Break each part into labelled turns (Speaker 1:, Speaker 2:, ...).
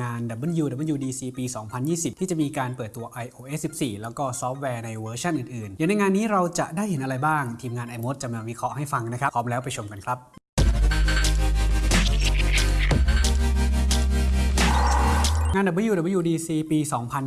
Speaker 1: งาน WWDC ปี 2020 ที่จะมีการเปิดตัว iOS 14 แล้วก็ซอฟต์แวร์ในเวอร์ชันอื่นๆ เดี๋ยวในงานนี้เราจะได้เห็นอะไรบ้าง ทีมงาน iMod จะมาวิเคราะห์ให้ฟังนะครับ พร้อมแล้วไปชมกันครับ งาน WWDC ปี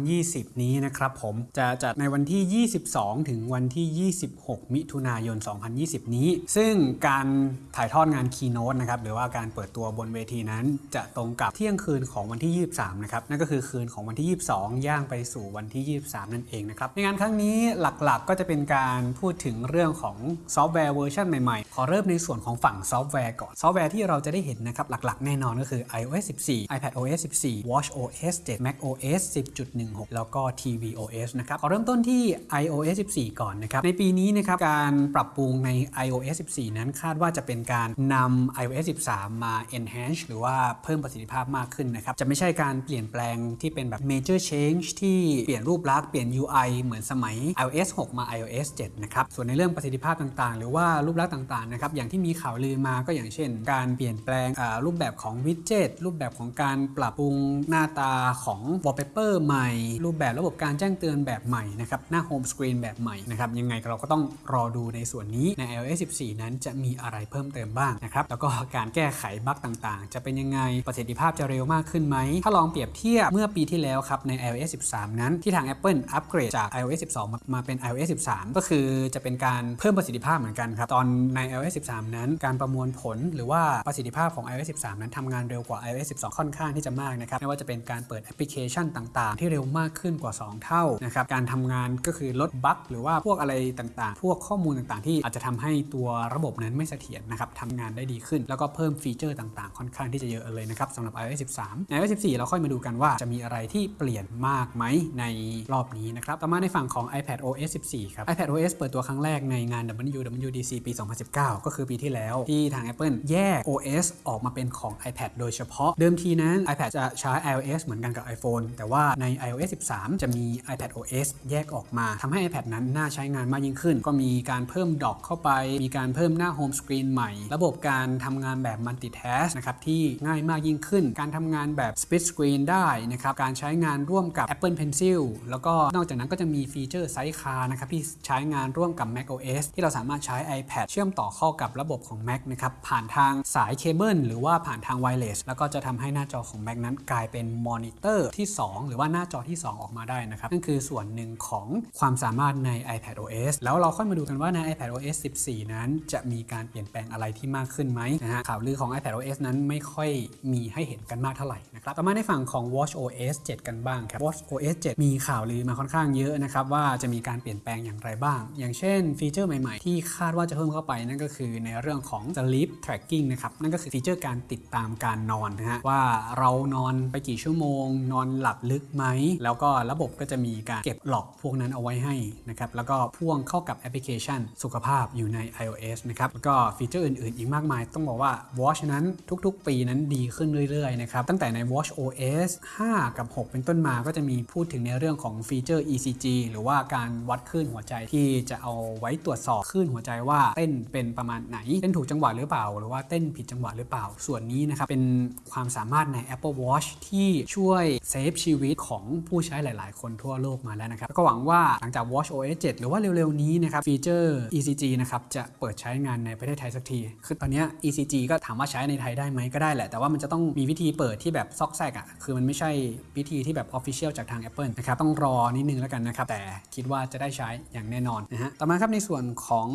Speaker 1: 2020 นี้นะครับผมจะจัดในวันที่ 22 ถึงวันที่ 26 มิถุนายน 2020 นี้ ซึ่งการถ่ายทอดงาน Keynote นะครับหรือว่าการเปิดตัวบนเวทีนั้นจะตรงกับเที่ยงคืนของวันที่ 23 นะครับ นั่นก็คือคืนของวันที่ 22 ย่างไปสู่วันที่ 23 นั่นเองนะครับ ในงานครั้งนี้หลักๆ ก็จะเป็นการพูดถึงเรื่องของซอฟต์แวร์เวอร์ชันใหม่ๆ ขอเริ่มในส่วนของฝั่งซอฟต์แวร์ก่อน ซอฟต์แวร์ที่เราจะได้เห็นนะครับหลักๆ แน่นอนก็คือ iOS 14 iPadOS 14 watchOS 7 macOS 10.16 แล้วก็ tvOS นะครับขอเริ่มต้นที่ iOS 14 ก่อนนะครับ ในปีนี้นะครับ การปรับปรุงใน iOS 14 นั้นคาดว่าจะเป็นการนำ iOS 13 มา enhance หรือว่าเพิ่มประสิทธิภาพมากขึ้นนะครับ จะไม่ใช่การเปลี่ยนแปลงที่เป็นแบบ major change ที่เปลี่ยนรูปลักษณ์เปลี่ยน UI เหมือนสมัย iOS 6 มา iOS 7 นะครับ ส่วนในเรื่องประสิทธิภาพต่างๆ หรือว่ารูปลักษณ์ต่างๆ นะครับ อย่างที่มีข่าวลือมาก็อย่างเช่น การเปลี่ยนแปลงรูปแบบของวิดเจ็ตรูปแบบของการปรับปรุงหน้าตาของ wallpaper ใหม่ รูปแบบระบบการแจ้งเตือนแบบใหม่นะครับ หน้า home screen แบบใหม่นะครับ ยังไงเราก็ต้องรอดูในส่วนนี้ใน iOS 14 นั้นจะมีอะไรเพิ่มเติมบ้างนะครับ แล้วก็การแก้ไขบั๊กต่างๆ จะเป็นยังไง ประสิทธิภาพจะเร็วมากขึ้นไหม ถ้าลองเปรียบเทียบเมื่อปีที่แล้วครับใน iOS 13 นั้นที่ทาง Apple อัปเกรดจาก iOS 12 มามาเป็น iOS 13 ก็คือจะเป็นการเพิ่มประสิทธิภาพเหมือนกันครับ ตอนใน iOS 13 นั้น การประมวลผลหรือว่าประสิทธิภาพของ iOS 13 นั้นทำงานเร็วกว่า iOS 12 ค่อนข้างที่จะมากนะครับไม่ว่าจะเป็นการการเปิดแอปพลิเคชันต่างๆ ที่เร็วมากขึ้นกว่า 2 เท่านะครับการทำงานก็คือลดบั๊กหรือว่าพวกอะไรต่างๆ พวกข้อมูลต่างๆ ที่อาจจะทำให้ตัวระบบนั้นไม่เสถียรนะครับทำงานได้ดีขึ้น แล้วก็เพิ่มฟีเจอร์ต่างๆ ค่อนข้างที่จะเยอะเลยนะครับสำหรับ iOS 13ใน iOS 14 เราค่อยมาดูกันว่าจะมีอะไรที่เปลี่ยนมากไหมในรอบนี้นะครับต่อมาในฝั่งของ iPad OS 14 ครับ iPad OS เปิดตัวครั้งแรกในงาน WWDC ปี 2019 ก็คือปีที่แล้วที่ทาง Apple แยก OS ออกมาเป็นของ iPad โดยเฉพาะ เดิมทีนั้น iPad จะใช้ iOS เหมือนกันกับ iPhone แต่ว่าใน iOS 13 จะมี iPadOS แยกออกมาทำให้ iPad นั้นน่าใช้งานมากยิ่งขึ้น ก็มีการเพิ่ม Dock เข้าไป มีการเพิ่มหน้า Home Screen ใหม่ ระบบการทำงานแบบ Multitask นะครับที่ง่ายมากยิ่งขึ้น การทำงานแบบ Split Screen ได้นะครับการใช้งานร่วมกับ Apple Pencil แล้วก็นอกจากนั้นก็จะมีฟีเจอร์ Sidecar นะครับที่ใช้งานร่วมกับ macOS ที่เราสามารถใช้ iPad เชื่อมต่อเข้ากับระบบของ Mac นะครับผ่านทางสายเคเบิลหรือว่าผ่านทาง wireless แล้วก็จะทำให้หน้าจอของ Mac นั้นกลายเป็นมอนิเตอร์ที่ 2 หรือว่าหน้าจอที่ 2 ออกมาได้นะครับนั่นคือส่วนหนึ่งของความสามารถใน iPad OS แล้วเราค่อยมาดูกันว่าใน iPad OS 14 นั้น จะมีการเปลี่ยนแปลงอะไรที่มากขึ้นไหมนะฮะข่าวลือของ iPad OS นั้นไม่ค่อยมีให้เห็นกันมากเท่าไหร่นะครับต่อมาในฝั่งของ Watch OS 7 กันบ้างครับ Watch OS 7 มีข่าวลือมาค่อนข้างเยอะนะครับว่าจะมีการเปลี่ยนแปลงอย่างไรบ้าง อย่างเช่นฟีเจอร์ใหม่ๆ ที่คาดว่าจะเพิ่มเข้าไปนั่นก็คือในเรื่องของ sleep tracking นะครับนั่นก็คือฟีเจอร์การติดตามการนอนนะฮะว่าเรานอนไปกี่ชั่วโมงนอนหลับลึกไหม แล้วก็ระบบก็จะมีการเก็บหลอกพวกนั้นเอาไว้ให้นะครับ แล้วก็พ่วงเข้ากับแอปพลิเคชันสุขภาพอยู่ใน iOS นะครับ แล้วก็ฟีเจอร์อื่นๆ อีกมากมาย ต้องบอกว่า Watch นั้นทุกๆ ปีนั้นดีขึ้นเรื่อยๆ นะครับ ตั้งแต่ใน Watch OS 5 กับ 6 เป็นต้นมาก็จะมีพูดถึงในเรื่องของฟีเจอร์ ECG หรือว่าการวัดคลื่นหัวใจที่จะเอาไว้ตรวจสอบคลื่นหัวใจว่าเต้นเป็นประมาณไหน เต้นถูกจังหวะหรือเปล่า หรือว่าเต้นผิดจังหวะหรือเปล่า ส่วนนี้นะครับเป็นความสามารถใน Apple Watch ที่ช่วย save ชีวิตของผู้ใช้หลาย ๆ คนทั่วโลกมาแล้วนะครับแล้วก็หวังว่าหลังจาก watchOS 7 หรือว่าเร็ว ๆ นี้นะครับฟีเจอร์ ECG นะครับจะเปิดใช้งานในประเทศไทยสักที คือตอนนี้ ECG ก็ถามว่าใช้ในไทยได้ไหมก็ได้แหละ แต่ว่ามันจะต้องมีวิธีเปิดที่แบบซอกแซกอะ คือมันไม่ใช่วิธีที่แบบ Official จากทาง Apple นะครับ ต้องรอนิดนึงแล้วกันนะครับ แต่คิดว่าจะได้ใช้อย่างแน่นอนนะฮะ ต่อมาครับในส่วนของ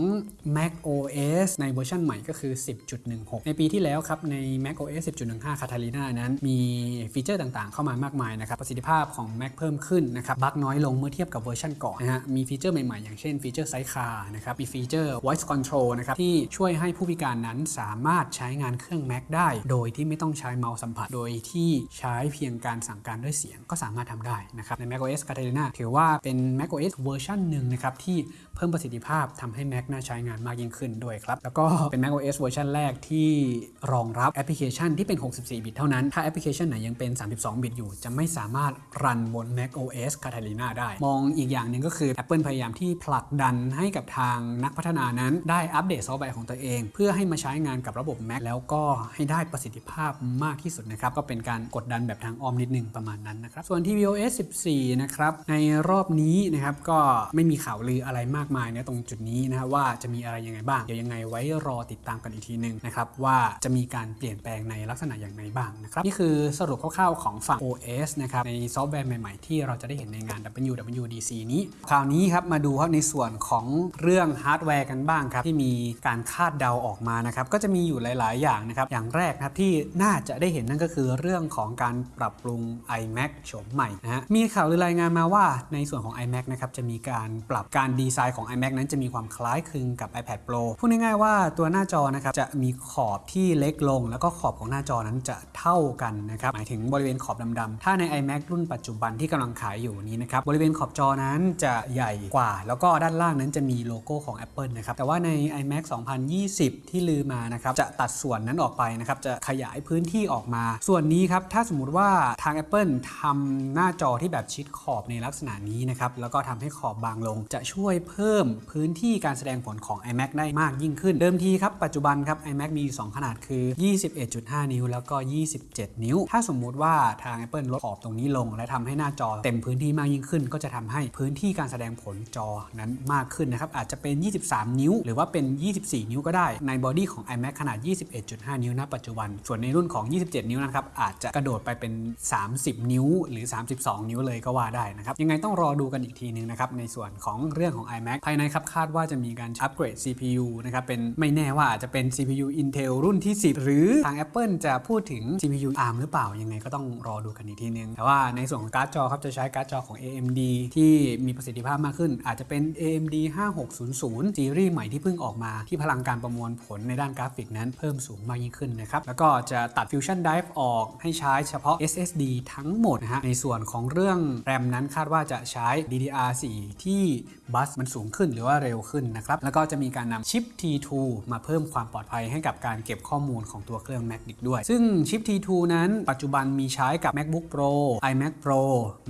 Speaker 1: macOS ในเวอร์ชันใหม่ก็คือ 10.16 ในปีที่แล้วครับใน macOS 10.15 Catalina นั้นมีฟีเจอร์ต่างๆ เข้ามามากมายนะครับประสิทธิภาพของ Mac เพิ่มขึ้นนะครับบั๊กน้อยลงเมื่อเทียบกับเวอร์ชันก่อนนะฮะมีฟีเจอร์ใหม่ๆ อย่างเช่นฟีเจอร์ Sidecar นะครับมีฟีเจอร์ voice control นะครับที่ช่วยให้ผู้พิการนั้นสามารถใช้งานเครื่อง Mac ได้ โดยที่ไม่ต้องใช้เมาส์สัมผัส โดยที่ใช้เพียงการสั่งการด้วยเสียงก็สามารถทำได้นะครับใน macOS Catalina ถือว่าเป็น macOS เวอร์ชันหนึ่งนะครับที่เพิ่มประสิทธิภาพทำให้ Mac น่าใช้งานมากยิ่งขึ้นด้วยครับแล้วก็เป็น macOS เวอร์ชันแรกที่รองรับแอปพลิเคชันที่เป็น 64 บิตเท่านั้นถ้าแอปพลิเคชันไหนยังเป็น 32 32 บิตอยู่ จะไม่สามารถรันบน Mac OS Catalina ได้ มองอีกอย่างหนึ่งก็คือ Apple พยายามที่ผลักดันให้กับทางนักพัฒนานั้น ได้อัปเดตซอฟต์แวร์ของตัวเอง เพื่อให้มาใช้งานกับระบบ Mac แล้วก็ให้ได้ประสิทธิภาพมากที่สุดนะครับ ก็เป็นการกดดันแบบทางอ้อมนิดนึงประมาณนั้นนะครับ ส่วน tvOS 14 นะครับ ในรอบนี้นะครับก็ไม่มีข่าวลืออะไรมากมายนะตรงจุดนี้นะว่าจะมีอะไรยังไงบ้าง เดี๋ยวยังไงไว้รอติดตามกันอีกทีหนึงนะครับว่าจะมีการเปลี่ยนแปลงในลักษณะอย่างไรบ้างนะครับนี่คือสรุปคร่าวๆของฝั่ง OS นะครับในซอฟต์แวร์ใหม่ ๆ ที่เราจะได้เห็นในงาน WWDC นี้ คราวนี้ครับมาดูครับในส่วนของเรื่องฮาร์ดแวร์กันบ้างครับ ที่มีการคาดเดาออกมานะครับ ก็จะมีอยู่หลาย ๆ อย่างนะครับ อย่างแรกครับที่น่าจะได้เห็นนั่นก็คือเรื่องของการปรับปรุง iMac โฉมใหม่นะฮะมีข่าวหรือรายงานมาว่าในส่วนของ iMac นะครับจะมีการปรับการดีไซน์ของ iMac นั้นจะมีความคล้ายคลึงกับ iPad Pro พูดง่ายๆว่าตัวหน้าจอนะครับจะมีขอบที่เล็กลง แล้วก็ขอบของหน้าจอนั้นจะเท่ากันนะครับหมายถึงบริเวณขอบดำๆ ถ้าใน iMac รุ่นปัจจุบันที่กำลังขายอยู่นี้นะครับ บริเวณขอบจอนั้นจะใหญ่กว่า แล้วก็ด้านล่างนั้นจะมีโลโก้ของ Apple นะครับ แต่ว่าใน iMac 2020 ที่ลือมานะครับ จะตัดส่วนนั้นออกไปนะครับ จะขยายพื้นที่ออกมา ส่วนนี้ครับ ถ้าสมมุติว่าทาง Apple ทำหน้าจอที่แบบชิดขอบในลักษณะนี้นะครับ แล้วก็ทำให้ขอบบางลง จะช่วยเพิ่มพื้นที่การแสดงผลของ iMac ได้มากยิ่งขึ้น เดิมทีครับ ปัจจุบันครับ iMac มีอยู่2ขนาดคือ 21.5 นิ้ว แล้วก็ 27 นิ้ว ถ้าสมมุติว่าทาง Apple ลดขอบตรงนี้ลง และทำให้หน้าจอเต็มพื้นที่มากยิ่งขึ้น ก็จะทำให้พื้นที่การแสดงผลจอนั้นมากขึ้นนะครับอาจจะเป็น 23 นิ้ว หรือว่าเป็น 24 นิ้วก็ได้ใน body ของ iMac ขนาด 21.5 นิ้วณปัจจุบัน ส่วนในรุ่นของ 27 นิ้วนะครับอาจจะกระโดดไปเป็น 30 นิ้ว หรือ 32 นิ้วเลยก็ว่าได้นะครับยังไงต้องรอดูกันอีกทีนึงนะครับในส่วนของเรื่องของ iMac ภายในครับคาดว่าจะมีการอัปเกรด CPU นะครับเป็นไม่แน่ว่าอาจจะเป็น CPU Intel รุ่นที่ 10 หรือทาง Apple จะพูดถึง CPU ARM หรือเปล่ายังไงก็ต้องรอดูกันอีกทีนึง แต่ว่าในส่วนของการ์ดจอครับจะใช้การ์ดจอของ AMD ที่มีประสิทธิภาพมากขึ้น อาจจะเป็น AMD 5600ซีรีส์ใหม่ที่เพิ่งออกมาที่พลังการประมวลผลในด้านกราฟิกนั้นเพิ่มสูงมากยิ่งขึ้นนะครับ แล้วก็จะตัด Fusion Drive ออกให้ใช้เฉพาะ SSD ทั้งหมดนะฮะในส่วนของเรื่อง RAM นั้นคาดว่าจะใช้ DDR4 ที่บัสมันสูงขึ้นหรือว่าเร็วขึ้นนะครับแล้วก็จะมีการนำชิป T2 มาเพิ่มความปลอดภัยให้กับการเก็บข้อมูลของตัวเครื่อง Mac อีกด้วย ซึ่งชิป T2 นั้นปัจจุบันมีใช้กับ MacBook Pro iMac Pro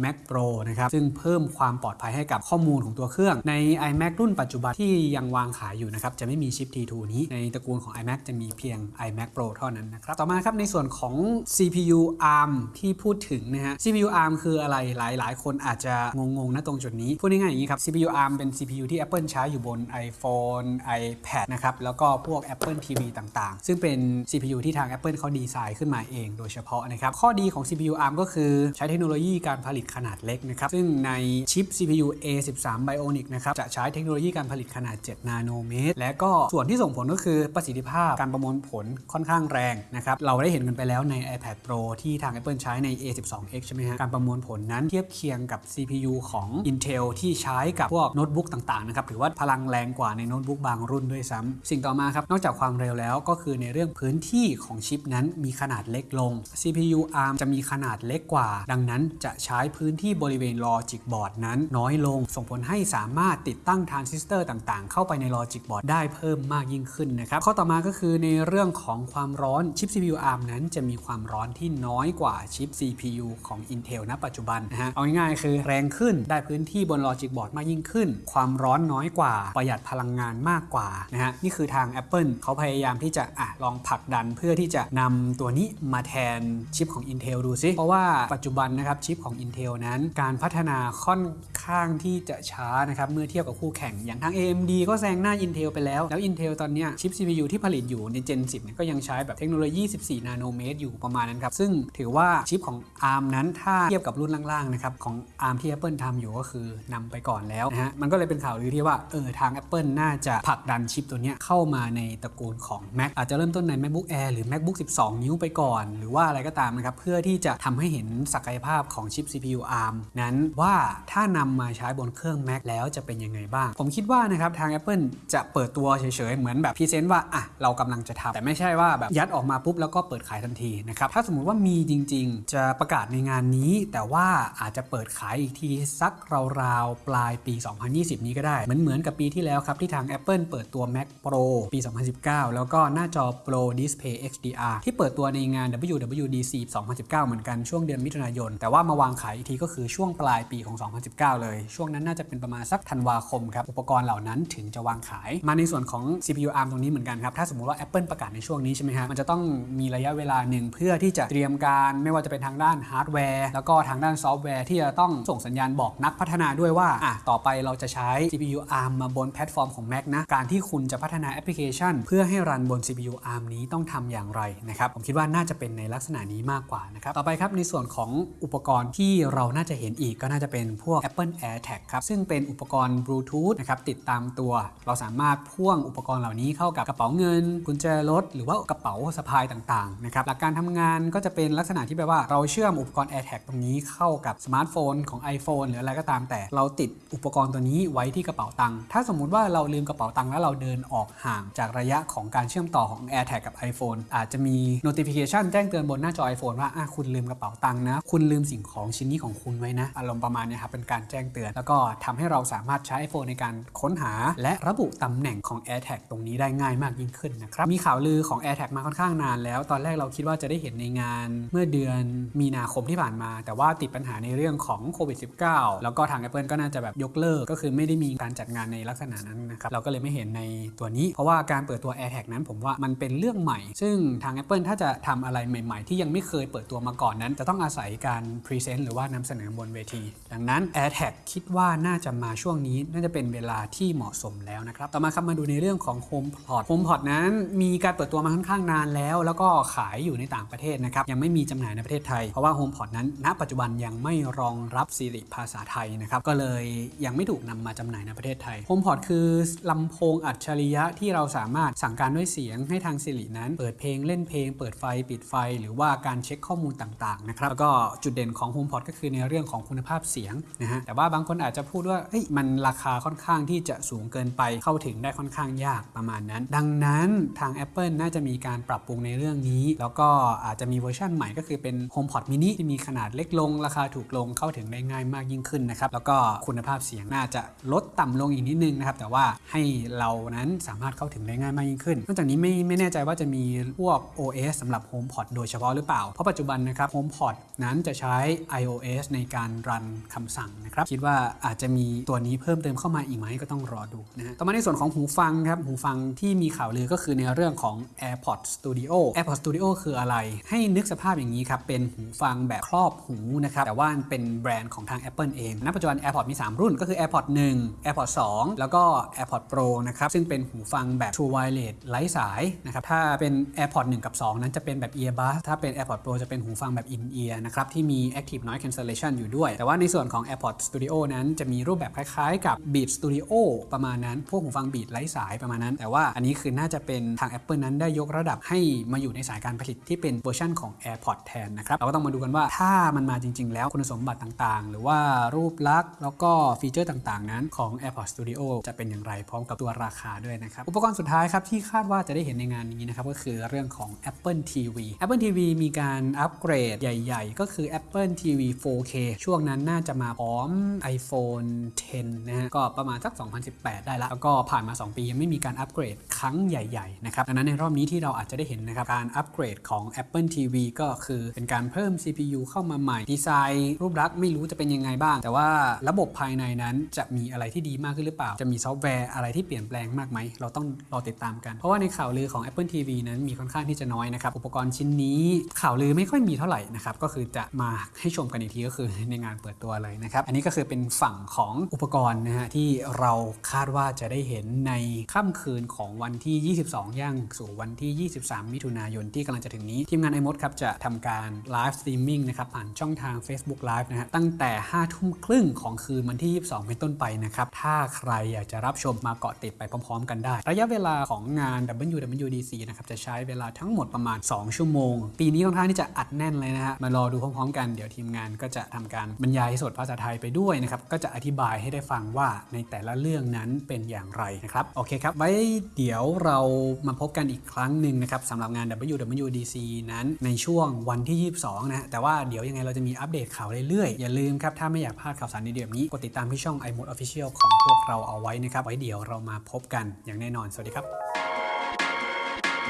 Speaker 1: Mac Pro นะครับซึ่งเพิ่มความปลอดภัยให้กับข้อมูลของตัวเครื่อง ใน iMac รุ่นปัจจุบันที่ยังวางขายอยู่นะครับจะไม่มีชิป T2 นี้ในตระกูลของ iMac จะมีเพียง iMac Pro เท่านั้นนะครับต่อมาครับในส่วนของ CPU ARM ที่พูดถึงนะฮะ CPU ARM คืออะไรหลาย ๆ คนอาจจะงงๆนะตรงจุดนี้พูดง่ายๆอย่างนี้ครับ CPU ARM เป็น CPU ที่ Apple ใช้อยู่บน iPhone iPad นะครับแล้วก็พวก Apple TV ต่างๆ ซึ่งเป็น CPU ที่ทาง Apple เขาดีไซน์ขึ้นมาเองโดยเฉพาะนะครับข้อดีของ CPU CPU ARM ก็คือใช้เทคโนโลยีการผลิตขนาดเล็กนะครับซึ่งในชิป CPU A13 Bionic นะครับจะใช้เทคโนโลยีการผลิตขนาด 7 นาโนเมตร และก็ส่วนที่ส่งผลก็คือประสิทธิภาพการประมวลผลค่อนข้างแรงนะครับเราได้เห็นกันไปแล้วใน iPad Pro ที่ทาง Apple ใช้ใน A12X ใช่ไหมฮะการประมวลผลนั้นเทียบเคียงกับ CPU ของ Intel ที่ใช้กับพวกโน้ตบุ๊กต่างๆนะครับถือว่าพลังแรงกว่าในโน้ตบุ๊กบางรุ่นด้วยซ้ำสิ่งต่อมาครับ นอกจากความเร็วแล้วก็คือในเรื่องพื้นที่ของชิปนั้นมีขนาดเล็กลง CPU ARM จะมีขนาดเล็กกว่า ดังนั้นจะใช้พื้นที่บริเวณ logic board นั้นน้อยลง ส่งผลให้สามารถติดตั้งทรานซิสเตอร์ต่างๆ เข้าไปใน logic board ได้เพิ่มมากยิ่งขึ้นนะครับข้อต่อมาก็คือในเรื่องของความร้อนชิป CPU ARM นั้นจะมีความร้อนที่น้อยกว่าชิป CPU ของ Intel ณ ปัจจุบันนะฮะเอาง่ายๆคือแรงขึ้นได้พื้นที่บน logic board มากยิ่งขึ้น ความร้อนน้อยกว่า ประหยัดพลังงานมากกว่านะฮะนี่คือทาง Apple เขาพยายามที่จะอะลองผลักดันเพื่อที่จะนำตัวนี้มาแทนชิปของ Intel ดูซิ เพราะว่าปัจจุบันนะครับชิปของ Intel นั้น การพัฒนาค่อนข้างที่จะช้านะครับเมื่อเทียบกับคู่แข่งอย่างทาง AMD ก็แซงหน้า Intel ไปแล้ว แล้ว Intel ตอนนี้ชิป CPU ที่ผลิตอยู่ใน Gen 10เนี่ยก็ยังใช้แบบเทคโนโลยี 14 นาโนเมตรอยู่ประมาณนั้นครับ ซึ่งถือว่าชิปของ ARM นั้นถ้าเทียบกับรุ่นล่างๆนะครับของ ARM ที่ Apple ทำอยู่ก็คือนำไปก่อนแล้วนะฮะมันก็เลยเป็นข่าวลือที่ว่าเออทาง Apple น่าจะผลักดันชิปตัวนี้เข้ามาในตระกูลของ Mac อาจจะเริ่มต้นใน MacBook Air หรือ MacBook 12 นิ้วไปก่อน หรือว่าอะไรก็ตามนะครับเพื่อที่จะทำให้เห็นศักยภาพของชิป CPU ARM นั้นว่าถ้านำมาใช้บนเครื่อง Mac แล้วจะเป็นยังไงบ้าง ผมคิดว่านะครับทาง Apple จะเปิดตัวเฉยๆ เหมือนแบบพรีเซนต์ว่าอะเรากำลังจะทำแต่ไม่ใช่ว่าแบบยัดออกมาปุ๊บแล้วก็เปิดขายทันทีนะครับถ้าสมมุติว่ามีจริง ๆ จะประกาศในงานนี้ แต่ว่าอาจจะเปิดขายอีกทีสักราวๆปลายปี 2020 นี้ก็ได้เหมือนเหมือนกับปีที่แล้วครับที่ทาง Apple เปิดตัว Mac Pro ปี 2019 แล้วก็หน้าจอ Pro Display XDR ที่เปิดตัวในงาน WWDC 2019เหมือนกันช่วงเดือนมิถุนายน แต่ว่ามาวางขายอีกทีก็คือช่วงปลายปีของ 2019 เลย ช่วงนั้นน่าจะเป็นประมาณสักธันวาคมครับอุปกรณ์เหล่านั้นถึงจะวางขาย มาในส่วนของ CPU ARM ตรงนี้เหมือนกันครับถ้าสมมติว่า Apple ประกาศในช่วงนี้ใช่ไหมฮะมันจะต้องมีระยะเวลาหนึ่งเพื่อที่จะเตรียมการไม่ว่าจะเป็นทางด้านฮาร์ดแวร์แล้วก็ทางด้านซอฟต์แวร์ที่จะต้องส่งสัญญาณบอกนักพัฒนาด้วยว่าอะต่อไปเราจะใช้ CPU ARM มาบนแพลตฟอร์มของ Mac นะการที่คุณจะพัฒนาแอปพลิเคชัน เพื่อให้ run บน CPU ARM นี้ต้องทำอย่างไรนะครับผมคิดว่าน่าจะเป็นในลักษณะนี้มากกว่านะครับต่อไปครับในส่วนของอุปกรณ์ที่เราน่าจะเห็นอีกก็น่าจะเป็นพวก Apple AirTag ครับซึ่งเป็นอุปกรณ์บลูทูธนะครับติดตามตัว เราสามารถพ่วงอุปกรณ์เหล่านี้เข้ากับกระเป๋าเงิน กุญแจรถ หรือว่ากระเป๋าสะพายต่างๆนะครับหลักการทำงานก็จะเป็นลักษณะที่แปลว่าเราเชื่อมอุปกรณ์ AirTag ตรงนี้เข้ากับสมาร์ทโฟนของ iPhone หรืออะไรก็ตามแต่เราติดอุปกรณ์ตัวนี้ไว้ที่กระเป๋าตังค์ถ้าสมมุติว่าเราลืมกระเป๋าตังค์แล้วเราเดินออกห่างจากระยะของการเชื่อมต่อของ AirTag กับ iPhone อาจจะมี notification แจ้งเตือนบนหน้าจอ iPhone ว่าอะคุณลืมกระเป๋าตังค์นะ คุณลืมสิ่งของชิ้นนี้ของคุณไว้นะ อารมณ์ประมาณนี้ครับ เป็นการแจ้งเตือน แล้วก็ทำให้เราสามารถใช้ iPhone ในการค้นหา และระบุตำแหน่งของ AirTag ตรงนี้ได้ง่ายมากยิ่งขึ้นนะครับ มีข่าวลือของ AirTag มาค่อนข้างนานแล้ว ตอนแรกเราคิดว่าจะได้เห็นในงานเมื่อเดือนมีนาคมที่ผ่านมา แต่ว่าติดปัญหาในเรื่องของโควิด -19 แล้วก็ทาง Apple ก็น่าจะแบบยกเลิก ก็คือไม่ได้มีการจัดงานในลักษณะนั้นนะครับ เราก็เลยไม่เห็นในตัวนี้ เพราะว่าการเปิดตัว AirTag นั้นผมว่ามันเป็นเรื่องใหม่ ซึ่งทาง Apple ถ้าจะทำอะไรใหม่ ๆ ที่ยังไม่เคยเปิดตัวมาก่อนนั้นจะต้องอาศัยการพรีเซนต์หรือว่านำเสนอบนเวที ดังนั้น AirTag คิดว่าน่าจะมาช่วงนี้น่าจะเป็นเวลาที่เหมาะสมแล้วนะครับต่อมาครับมาดูในเรื่องของ HomePod HomePod นั้นมีการเปิดตัวมาค่อนข้างนานแล้ว แล้วก็ขายอยู่ในต่างประเทศนะครับยังไม่มีจำหน่ายในประเทศไทย เพราะว่า HomePod นั้น ณ ปัจจุบันยังไม่รองรับ Siri ภาษาไทยนะครับก็เลยยังไม่ถูกนำมาจำหน่ายในประเทศไทย HomePod คือลำโพงอัจฉริยะที่เราสามารถสั่งการด้วยเสียงให้ทาง Siri นั้น เปิดเพลงเล่นเพลง เปิดไฟปิดไฟ หรือว่าการเช็คข้อมูลต่างๆนะครับแล้วก็จุดเด่นของ HomePod ก็คือในเรื่องของคุณภาพเสียงนะฮะแต่ว่าบางคนอาจจะพูดว่ามันราคาค่อนข้างที่จะสูงเกินไปเข้าถึงได้ค่อนข้างยากประมาณนั้น ดังนั้นทาง Apple น่าจะมีการปรับปรุงในเรื่องนี้ แล้วก็อาจจะมีเวอร์ชันใหม่ก็คือเป็น HomePod mini ที่มีขนาดเล็กลง ราคาถูกลงเข้าถึงได้ง่ายมากยิ่งขึ้นนะครับแล้วก็คุณภาพเสียงน่าจะลดต่ำลงอีกนิดนึงนะครับแต่ว่าให้เรานั้นสามารถเข้าถึงได้ง่ายมากยิ่งขึ้นนอกจากนี้ไม่ไม่แน่ใจว่าจะมีพวก OS สำหรับ HomePod โดยเฉพาะหรือเปล่าเพราะปัจจุบันนะครับ HomePod นั้นจะใช้ iOS ในการรันคำสั่งนะครับ คิดว่าอาจจะมีตัวนี้เพิ่มเติมเข้ามาอีกไหมก็ต้องรอดูนะฮะต่อมาในส่วนของหูฟังครับ หูฟังที่มีข่าวลือก็คือในเรื่องของ AirPods Studio AirPods Studio คืออะไร ให้นึกสภาพอย่างนี้ครับ เป็นหูฟังแบบครอบหูนะครับ แต่ว่าเป็นแบรนด์ของทาง Apple เอง ณ ปัจจุบัน AirPods มี 3 รุ่นก็คือ AirPods 1 AirPods 2 แล้วก็ AirPods Pro นะครับ ซึ่งเป็นหูฟังแบบ True Wireless ไร้สายนะครับ ถ้าเป็น AirPods 1 กับ 2 นั้นจะเป็นแบบ Earbud ถ้าเป็น AirPods Pro จะเป็นหูฟังแบบ In Ear นะครับที่มี Active Noise Cancellation อยู่ด้วย แต่ว่าในส่วนของ AirPods Studio นั้นจะมีรูปแบบคล้ายๆ กับ Beat Studio ประมาณนั้น พวกหูฟัง Beat ไร้สายประมาณนั้น แต่ว่าอันนี้คือน่าจะเป็นทาง Apple นั้นได้ยกระดับให้มาอยู่ในสายการผลิตที่เป็นเวอร์ชันของ AirPods แทนนะครับเราก็ต้องมาดูกันว่าถ้ามันมาจริง ๆ แล้วคุณสมบัติต่างๆ หรือว่ารูปลักษณ์แล้วก็ฟีเจอร์ต่างๆ นั้นของ AirPods Studio จะเป็นอย่างไรพร้อมกับตัวราคาด้วยนะครับอุปกรณ์สุดท้ายครับที่คาดว่าจะได้เห็นในงานนี้นะครับก็คือเรื่องของ Apple TV Apple TV มีการอัปเกรดใหญ่ๆ ก็คือ Apple TV 4K ช่วงนั้นน่าจะมาพร้อม iPhone 10 นะฮะ ก็ประมาณสัก 2018 ได้แล้วแล้วก็ผ่านมา 2 ปียังไม่มีการอัปเกรดครั้งใหญ่ ๆ นะครับ ดังนั้นในรอบนี้ที่เราอาจจะได้เห็นนะครับ การอัปเกรดของ Apple TV ก็คือเป็นการเพิ่ม CPU เข้ามาใหม่ ดีไซน์รูปลักษณ์ไม่รู้จะเป็นยังไงบ้าง แต่ว่าระบบภายในนั้นจะมีอะไรที่ดีมากขึ้นหรือเปล่า จะมีซอฟต์แวร์อะไรที่เปลี่ยนแปลงมากไหม เราต้องรอติดตามกัน เพราะว่าในข่าวลือของ Apple TV นั้นมีค่อนข้างที่จะน้อยนะครับ อุปกรณ์ชิ้นนี้ข่าวลือไม่ค่อยมีเท่าไหร่นะครับก็คือจะมาให้ชมกันอีกทีก็คือในงานเปิดตัวเลยนะครับอันนี้ก็คือเป็นฝั่งของอุปกรณ์นะฮะที่เราคาดว่าจะได้เห็นในค่ำคืนของวันที่ 22 ย่างสู่วันที่ 23 มิถุนายนที่กำลังจะถึงนี้ทีมงาน iMoD ครับจะทำการ live streaming นะครับผ่านช่องทาง Facebook Live นะฮะตั้งแต่ 5 ทุ่มครึ่งของคืนวันที่ 22 เป็นต้นไปนะครับถ้าใครอยากจะรับชมมาเกาะติดไปพร้อม ๆ กันได้ ระยะเวลาของงาน WWDC นะครับจะใช้เวลาทั้งหมดประมาณ 2 ชั่วโมง ปีนี้ค่อนข้างที่จะอัดแน่นเลยนะฮะมารอดูพร้อมๆ กันเดี๋ยวทีมงานก็จะทำการบรรยายสดภาษาไทยไปด้วยนะครับก็จะอธิบายให้ได้ฟังว่าในแต่ละเรื่องนั้นเป็นอย่างไรนะครับโอเคครับ ไว้เดี๋ยวเรามาพบกันอีกครั้งหนึ่งนะครับสำหรับงาน WWDC นั้นในช่วงวันที่ 22นะฮะแต่ว่าเดี๋ยวยังไงเราจะมีอัปเดตข่าวเรื่อยๆ อย่าลืมครับ ถ้าไม่อยากพลาดข่าวสารดีๆแบบนี้ กดติดตามที่ช่อง iMode Official ของพวกเราเอาไว้นะครับ ไว้เดี๋ยวเรามาพบกันอย่างแน่นอน สวัสดีครับ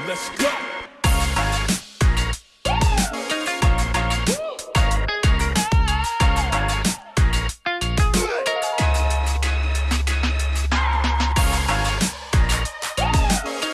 Speaker 2: Let's go.